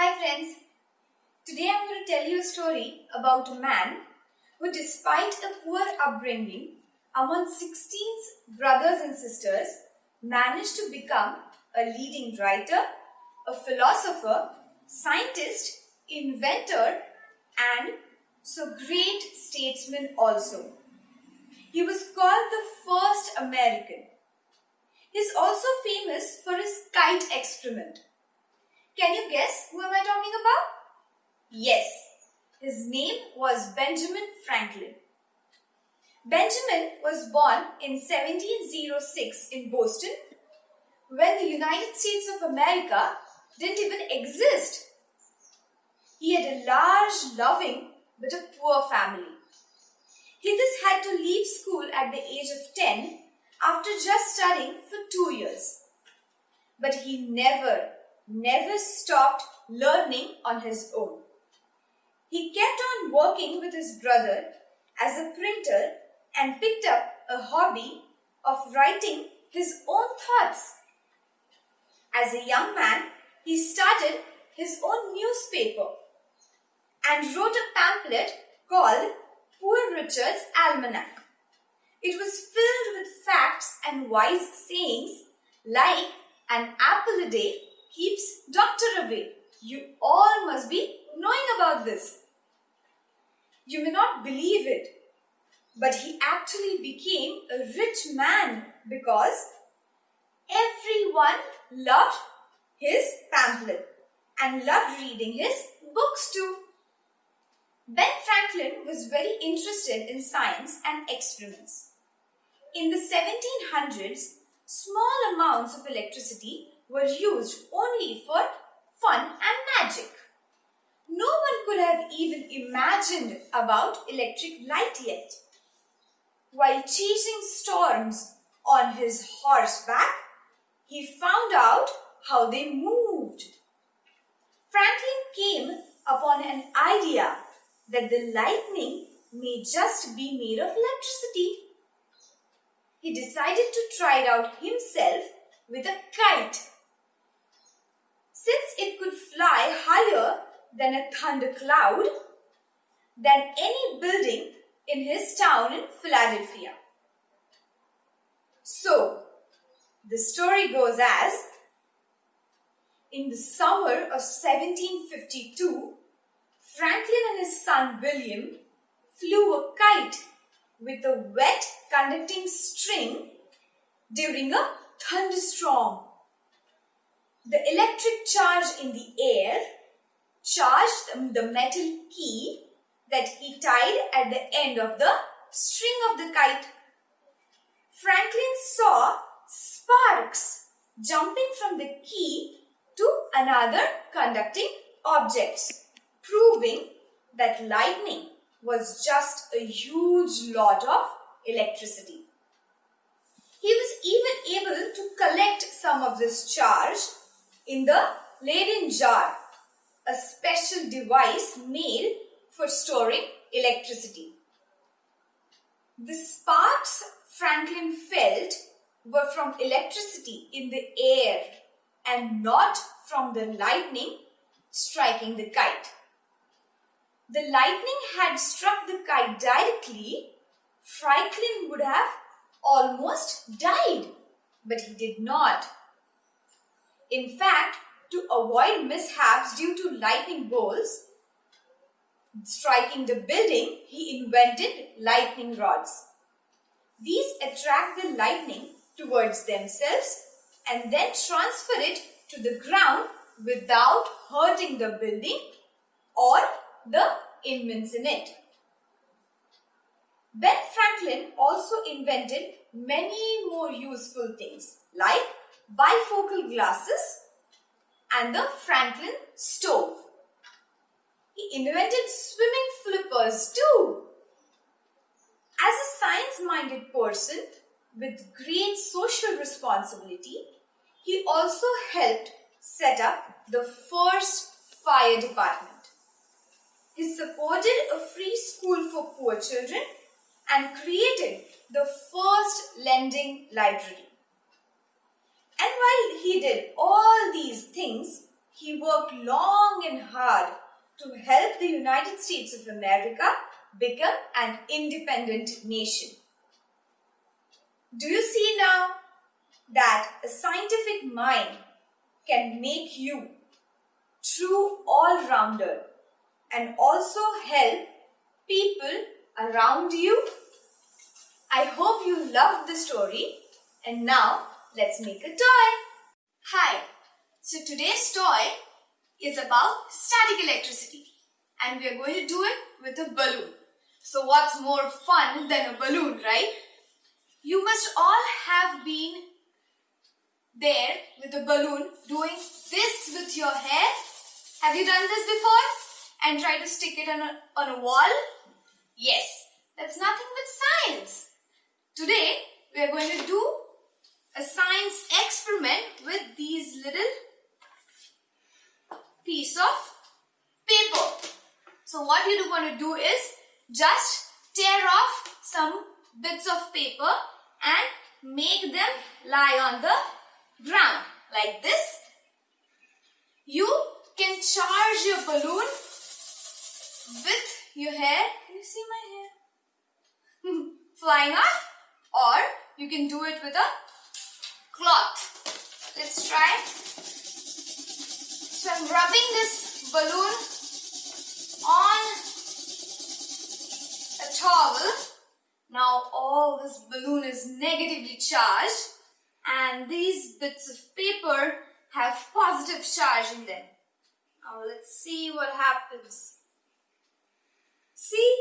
Hi friends, today I'm going to tell you a story about a man who despite a poor upbringing among 16 brothers and sisters managed to become a leading writer, a philosopher, scientist, inventor and so great statesman also. He was called the first American. He is also famous for his kite experiment. Can you guess who am I talking about? Yes, his name was Benjamin Franklin. Benjamin was born in 1706 in Boston when the United States of America didn't even exist. He had a large, loving, but a poor family. He thus had to leave school at the age of 10 after just studying for two years. But he never, never stopped learning on his own. He kept on working with his brother as a printer and picked up a hobby of writing his own thoughts. As a young man, he started his own newspaper and wrote a pamphlet called Poor Richard's Almanac. It was filled with facts and wise sayings like an apple a day keeps doctor away. You all must be knowing about this. You may not believe it, but he actually became a rich man because everyone loved his pamphlet and loved reading his books too. Ben Franklin was very interested in science and experiments. In the 1700s, small amounts of electricity were used only for fun and magic. No one could have even imagined about electric light yet. While chasing storms on his horseback, he found out how they moved. Franklin came upon an idea that the lightning may just be made of electricity. He decided to try it out himself with a kite. Since it could fly higher than a thundercloud, than any building in his town in Philadelphia. So, the story goes as in the summer of 1752, Franklin and his son William flew a kite with a wet conducting string during a thunderstorm. The electric charge in the air charged the metal key that he tied at the end of the string of the kite. Franklin saw sparks jumping from the key to another conducting objects proving that lightning was just a huge lot of electricity. He was even able to collect some of this charge in the Leyden jar, a special device made for storing electricity. The sparks Franklin felt were from electricity in the air and not from the lightning striking the kite the lightning had struck the kite directly, Franklin would have almost died, but he did not. In fact, to avoid mishaps due to lightning bolts striking the building, he invented lightning rods. These attract the lightning towards themselves and then transfer it to the ground without hurting the building or the inmates in it. Ben Franklin also invented many more useful things like bifocal glasses and the Franklin stove. He invented swimming flippers too. As a science-minded person with great social responsibility, he also helped set up the first fire department. He supported a free school for poor children and created the first lending library. And while he did all these things, he worked long and hard to help the United States of America become an independent nation. Do you see now that a scientific mind can make you true all-rounder and also help people around you? I hope you loved the story and now let's make a toy. Hi, so today's toy is about static electricity and we are going to do it with a balloon. So what's more fun than a balloon, right? You must all have been there with a balloon doing this with your hair. Have you done this before? And try to stick it on a, on a wall? Yes, that's nothing but science. Today, we are going to do a science experiment with these little piece of paper. So what you're going to do is just tear off some bits of paper and make them lie on the ground like this. You can charge your balloon with your hair. Can you see my hair? Flying off or you can do it with a cloth. Let's try. So I'm rubbing this balloon on a towel now all this balloon is negatively charged and these bits of paper have positive charge in them. Now let's see what happens. See?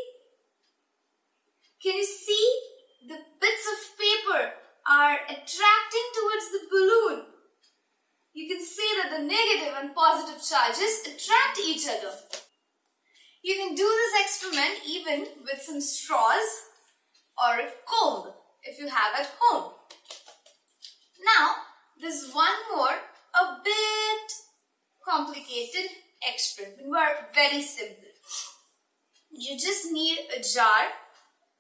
Can you see? The bits of paper are attracting towards the balloon. You can see that the negative and positive charges attract each other. You can do this experiment even with some straws or a comb if you have at home. Now, there's one more, a bit complicated experiment, but very simple. You just need a jar,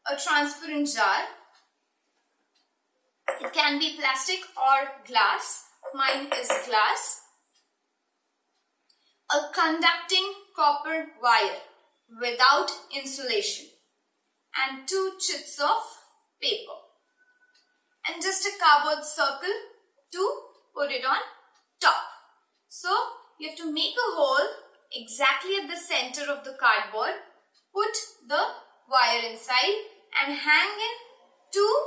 a transparent jar. It can be plastic or glass. Mine is glass. A conducting copper wire without insulation and two chits of paper and just a cardboard circle to put it on top. So you have to make a hole exactly at the center of the cardboard, put the wire inside and hang in two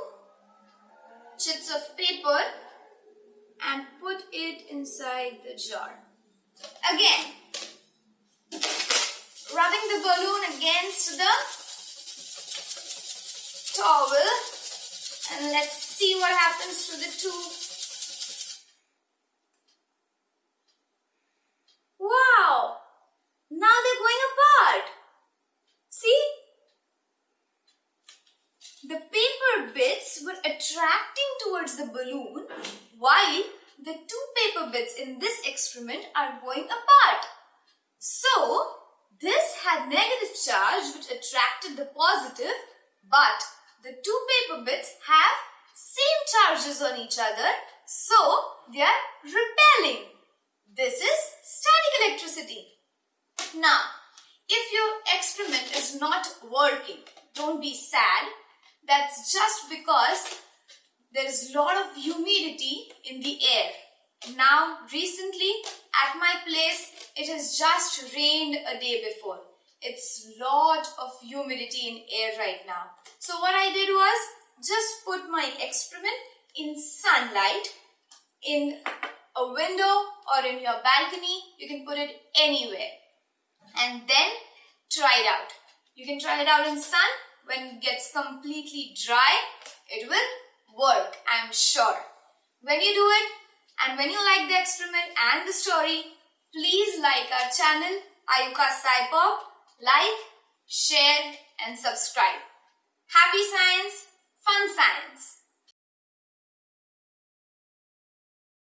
chits of paper and put it inside the jar. Again, rubbing the balloon against the towel and let's see what happens to the two. Wow! Now they're going apart. See? The paper bits were attracting towards the balloon while the two paper bits in this experiment are going apart. So, this had negative charge which attracted the positive but the two paper bits have same charges on each other, so they are repelling. This is static electricity. Now, if your experiment is not working, don't be sad. That's just because there is a lot of humidity in the air. Now, recently at my place, it has just rained a day before. It's lot of humidity in air right now. So what I did was just put my experiment in sunlight in a window or in your balcony. You can put it anywhere and then try it out. You can try it out in sun. When it gets completely dry, it will work, I'm sure. When you do it and when you like the experiment and the story, please like our channel Ayuka Saipop like, share and subscribe. Happy science, fun science.